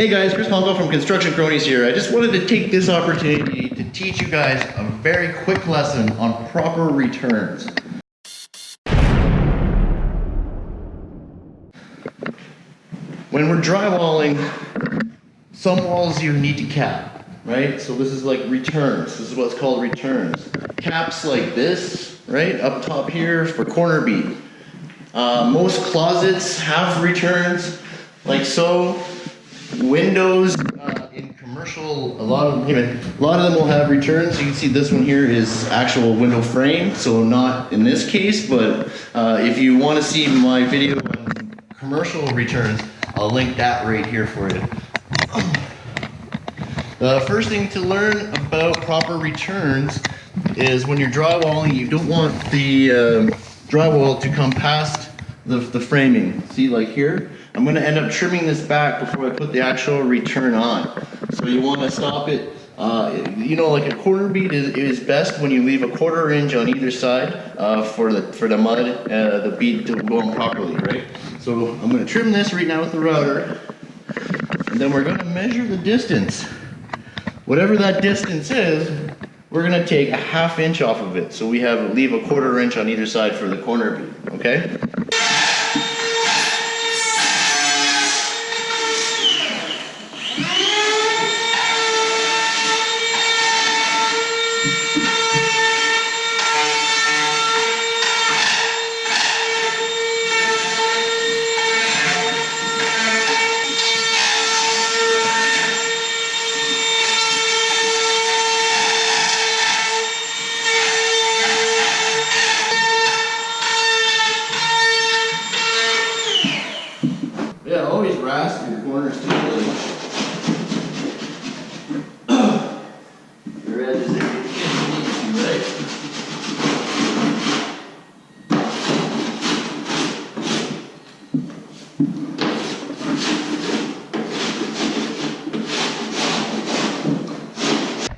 Hey guys, Chris Pongo from Construction Cronies here. I just wanted to take this opportunity to teach you guys a very quick lesson on proper returns. When we're drywalling, some walls you need to cap, right? So this is like returns. This is what's called returns. Caps like this, right? Up top here for corner bead. Uh, most closets have returns like so. Windows uh, in commercial, a lot of you a lot of them will have returns. You can see this one here is actual window frame, so not in this case. But uh, if you want to see my video on commercial returns, I'll link that right here for you. The first thing to learn about proper returns is when you're drywalling, you don't want the uh, drywall to come past the, the framing. See, like here, I'm going to end up trimming this back before I put the actual return on. So you want to stop it. Uh, you know, like a corner bead is, is best when you leave a quarter inch on either side uh, for the for the mud, uh, the bead to go on properly, right? So I'm going to trim this right now with the router, and then we're going to measure the distance. Whatever that distance is, we're going to take a half inch off of it. So we have leave a quarter inch on either side for the corner bead, okay? Yeah, always rasp your corners too. Like. your edges if you need to, right?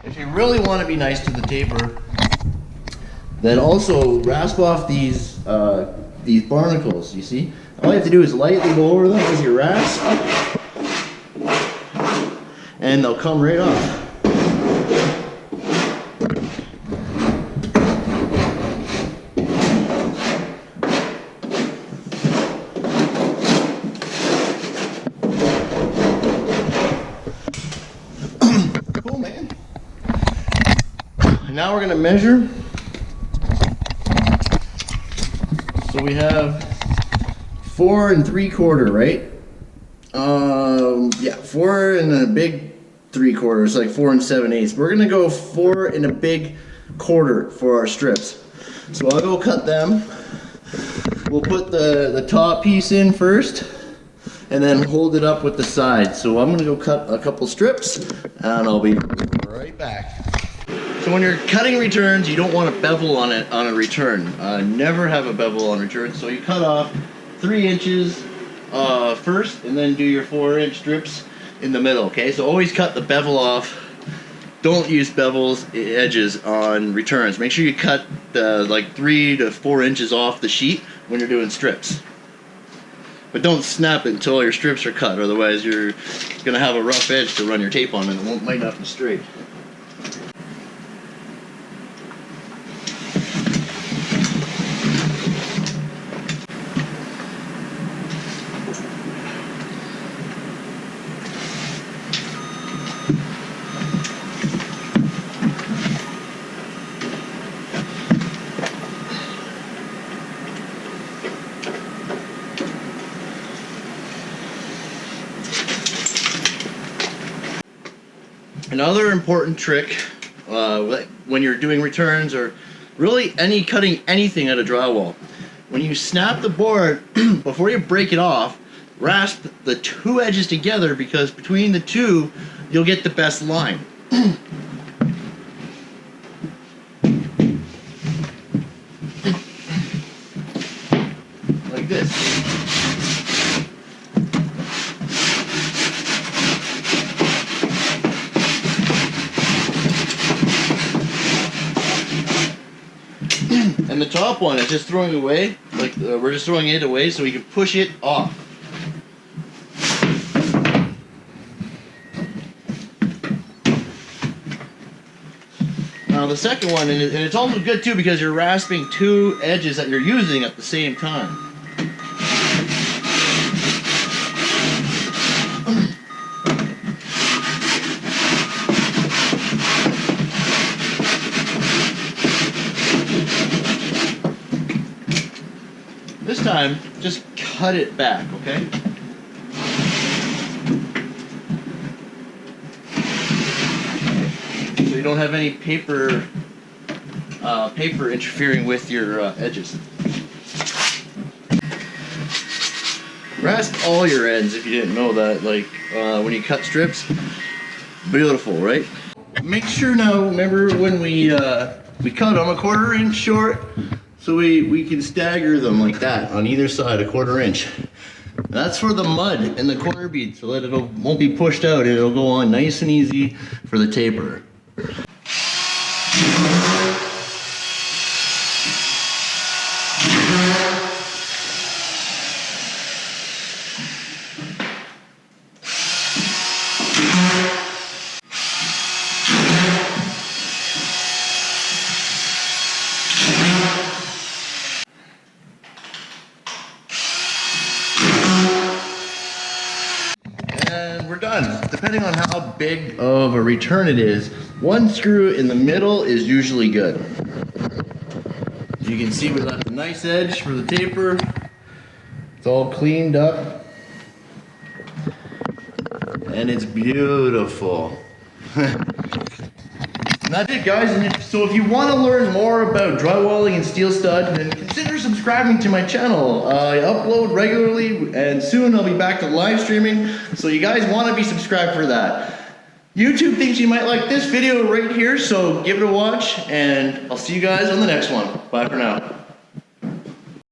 If you really want to be nice to the taper, then also rasp off these uh, these barnacles. You see, all you have to do is lightly go over them with your rasp, and they'll come right off. Now we're gonna measure. So we have four and three quarter, right? Um, yeah, four and a big three quarters, like four and seven eighths. We're gonna go four and a big quarter for our strips. So I'll go cut them. We'll put the, the top piece in first and then hold it up with the side. So I'm gonna go cut a couple strips and I'll be right back. When you're cutting returns, you don't want a bevel on it on a return. Uh, never have a bevel on return. So you cut off three inches uh, first, and then do your four inch strips in the middle. Okay, so always cut the bevel off. Don't use bevels edges on returns. Make sure you cut the like three to four inches off the sheet when you're doing strips. But don't snap it until your strips are cut, otherwise you're gonna have a rough edge to run your tape on and it won't might not be straight. Another important trick uh, when you're doing returns or really any cutting anything out of drywall, when you snap the board before you break it off, rasp the two edges together because between the two you'll get the best line. top one is just throwing away, like uh, we're just throwing it away so we can push it off. Now the second one, and it's also good too because you're rasping two edges that you're using at the same time. This time, just cut it back, okay? So you don't have any paper, uh, paper interfering with your uh, edges. Rasp all your ends if you didn't know that, like uh, when you cut strips. Beautiful, right? Make sure now, remember when we uh, we cut them a quarter inch short, so we, we can stagger them like that on either side, a quarter inch. That's for the mud and the corner bead so that it won't be pushed out. It'll go on nice and easy for the taper. And we're done. Depending on how big of a return it is, one screw in the middle is usually good. You can see we left a nice edge for the taper. It's all cleaned up. And it's beautiful. And that's it guys, and if, so if you want to learn more about drywalling and steel stud, then consider subscribing to my channel. I upload regularly and soon I'll be back to live streaming, so you guys want to be subscribed for that. YouTube thinks you might like this video right here, so give it a watch and I'll see you guys on the next one. Bye for now.